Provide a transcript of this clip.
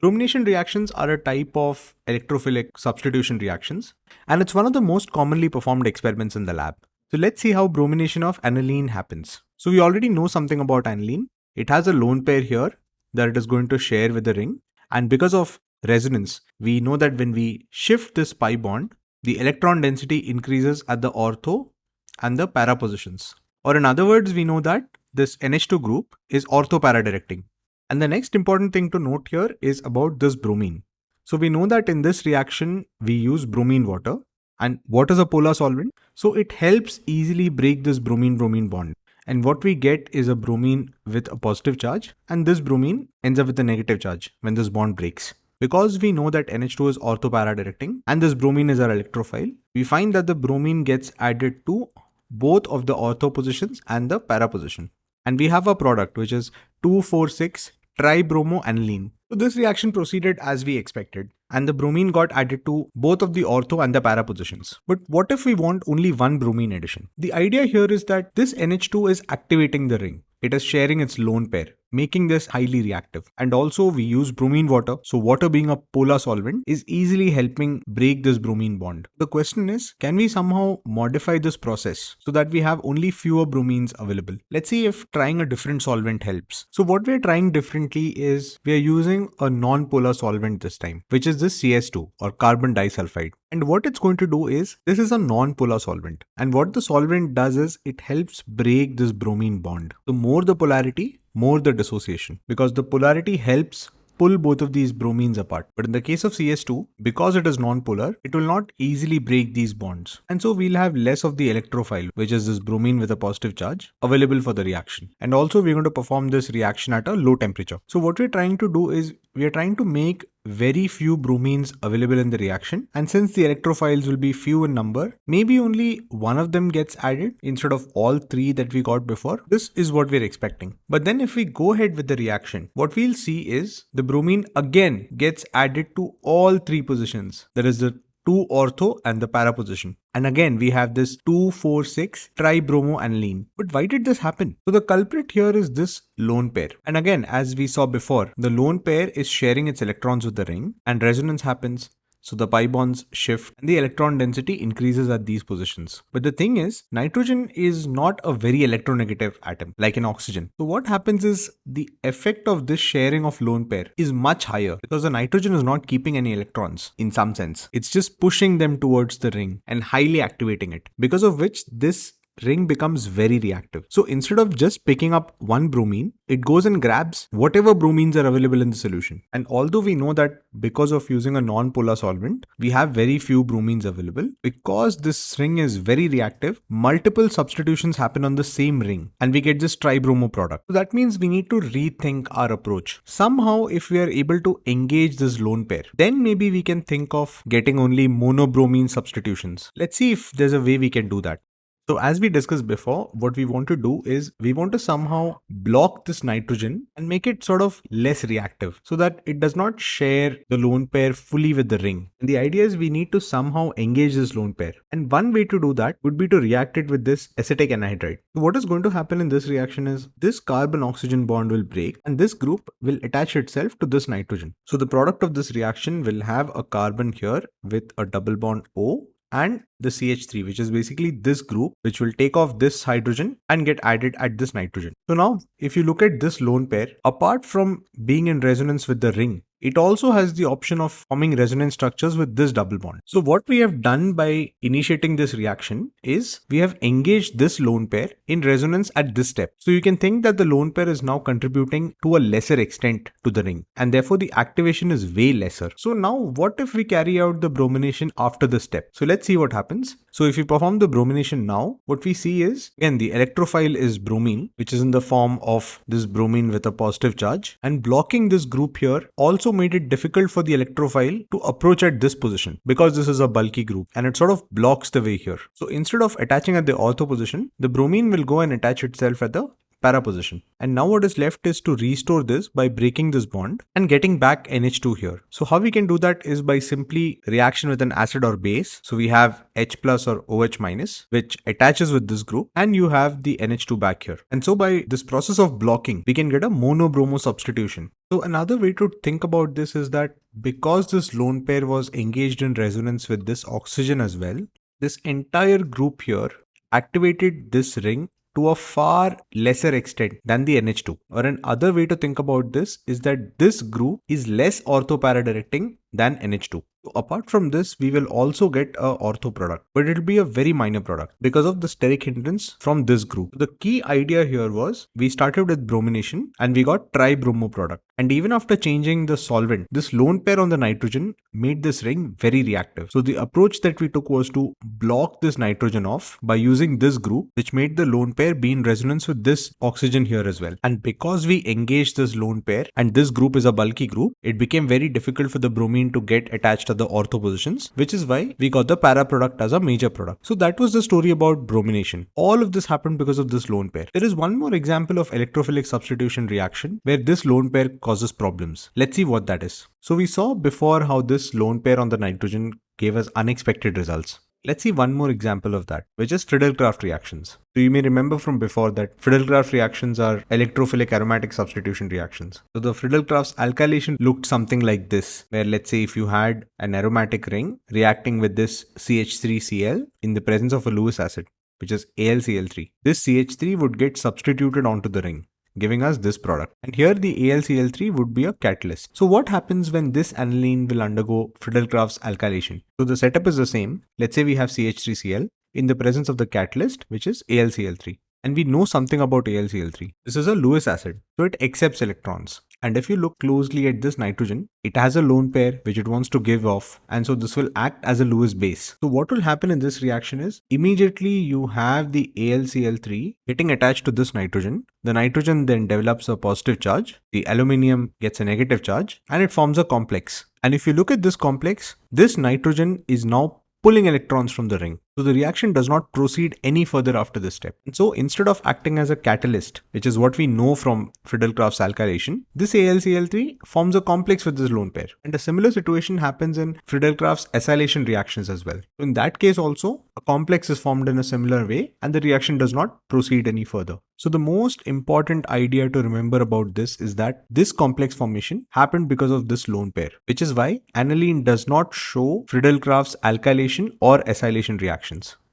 Bromination reactions are a type of electrophilic substitution reactions, and it's one of the most commonly performed experiments in the lab. So let's see how bromination of aniline happens. So we already know something about aniline. It has a lone pair here that it is going to share with the ring. And because of resonance, we know that when we shift this pi bond, the electron density increases at the ortho and the para positions. Or in other words, we know that this NH2 group is ortho-para directing. And the next important thing to note here is about this bromine. So we know that in this reaction, we use bromine water. And what is a polar solvent? So it helps easily break this bromine-bromine bond. And what we get is a bromine with a positive charge and this bromine ends up with a negative charge when this bond breaks. Because we know that NH2 is ortho-para directing and this bromine is our electrophile, we find that the bromine gets added to both of the ortho positions and the para position. And we have a product which is 246 tribromoaniline. So this reaction proceeded as we expected and the bromine got added to both of the ortho and the para positions. But what if we want only one bromine addition? The idea here is that this NH2 is activating the ring. It is sharing its lone pair making this highly reactive. And also we use bromine water. So water being a polar solvent is easily helping break this bromine bond. The question is, can we somehow modify this process so that we have only fewer bromines available? Let's see if trying a different solvent helps. So what we're trying differently is we're using a non-polar solvent this time, which is this CS2 or carbon disulfide. And what it's going to do is, this is a non-polar solvent. And what the solvent does is, it helps break this bromine bond. The more the polarity, more the dissociation because the polarity helps pull both of these bromines apart. But in the case of CS2, because it is non-polar, it will not easily break these bonds. And so we'll have less of the electrophile, which is this bromine with a positive charge, available for the reaction. And also we're going to perform this reaction at a low temperature. So what we're trying to do is we are trying to make very few bromines available in the reaction. And since the electrophiles will be few in number maybe only one of them gets added instead of all three that we got before. This is what we're expecting. But then if we go ahead with the reaction what we'll see is the bromine again gets added to all three positions. That is the 2 ortho and the para position. And again, we have this 2, 4, 6 tribromoaniline. But why did this happen? So the culprit here is this lone pair. And again, as we saw before, the lone pair is sharing its electrons with the ring and resonance happens so the pi bonds shift and the electron density increases at these positions. But the thing is, nitrogen is not a very electronegative atom like an oxygen. So what happens is the effect of this sharing of lone pair is much higher because the nitrogen is not keeping any electrons in some sense. It's just pushing them towards the ring and highly activating it. Because of which this ring becomes very reactive. So instead of just picking up one bromine, it goes and grabs whatever bromines are available in the solution. And although we know that because of using a non-polar solvent, we have very few bromines available, because this ring is very reactive, multiple substitutions happen on the same ring and we get this tribromo product. So that means we need to rethink our approach. Somehow if we are able to engage this lone pair, then maybe we can think of getting only monobromine substitutions. Let's see if there's a way we can do that. So as we discussed before, what we want to do is we want to somehow block this nitrogen and make it sort of less reactive so that it does not share the lone pair fully with the ring. And the idea is we need to somehow engage this lone pair. And one way to do that would be to react it with this acetic anhydride. So what is going to happen in this reaction is this carbon oxygen bond will break and this group will attach itself to this nitrogen. So the product of this reaction will have a carbon here with a double bond O and the CH3 which is basically this group which will take off this hydrogen and get added at this nitrogen. So now if you look at this lone pair apart from being in resonance with the ring it also has the option of forming resonance structures with this double bond. So what we have done by initiating this reaction is we have engaged this lone pair in resonance at this step. So you can think that the lone pair is now contributing to a lesser extent to the ring and therefore the activation is way lesser. So now what if we carry out the bromination after this step? So let's see what happens. So if we perform the bromination now, what we see is again the electrophile is bromine which is in the form of this bromine with a positive charge and blocking this group here also also made it difficult for the electrophile to approach at this position because this is a bulky group and it sort of blocks the way here. So instead of attaching at the ortho position, the bromine will go and attach itself at the para position. And now what is left is to restore this by breaking this bond and getting back NH2 here. So how we can do that is by simply reaction with an acid or base. So we have H plus or OH minus, which attaches with this group and you have the NH2 back here. And so by this process of blocking, we can get a mono-bromo substitution. So another way to think about this is that because this lone pair was engaged in resonance with this oxygen as well, this entire group here activated this ring to a far lesser extent than the NH2. Or another way to think about this is that this group is less orthoparadirecting than NH2. So apart from this, we will also get a ortho product, but it'll be a very minor product because of the steric hindrance from this group. The key idea here was we started with bromination and we got tri-bromo product. And even after changing the solvent, this lone pair on the nitrogen made this ring very reactive. So the approach that we took was to block this nitrogen off by using this group, which made the lone pair be in resonance with this oxygen here as well. And because we engaged this lone pair and this group is a bulky group, it became very difficult for the bromine to get attached to the ortho positions, which is why we got the para product as a major product. So that was the story about bromination. All of this happened because of this lone pair. There is one more example of electrophilic substitution reaction where this lone pair causes problems. Let's see what that is. So we saw before how this lone pair on the nitrogen gave us unexpected results. Let's see one more example of that, which is Friedel-Crafts reactions. So you may remember from before that Friedel-Crafts reactions are electrophilic aromatic substitution reactions. So the Friedel-Crafts alkylation looked something like this, where let's say if you had an aromatic ring reacting with this CH3Cl in the presence of a Lewis acid, which is AlCl3, this CH3 would get substituted onto the ring giving us this product. And here the AlCl3 would be a catalyst. So what happens when this aniline will undergo Friedel-Crafts alkylation? So the setup is the same. Let's say we have CH3Cl in the presence of the catalyst, which is AlCl3. And we know something about AlCl3. This is a Lewis acid, so it accepts electrons. And if you look closely at this nitrogen, it has a lone pair which it wants to give off. And so this will act as a Lewis base. So what will happen in this reaction is immediately you have the AlCl3 getting attached to this nitrogen. The nitrogen then develops a positive charge. The aluminium gets a negative charge and it forms a complex. And if you look at this complex, this nitrogen is now pulling electrons from the ring. So the reaction does not proceed any further after this step. And so instead of acting as a catalyst, which is what we know from Friedel-Crafts alkylation, this AlCl3 forms a complex with this lone pair. And a similar situation happens in Friedel-Crafts acylation reactions as well. So in that case also, a complex is formed in a similar way and the reaction does not proceed any further. So the most important idea to remember about this is that this complex formation happened because of this lone pair, which is why aniline does not show Friedel-Crafts alkylation or acylation reactions.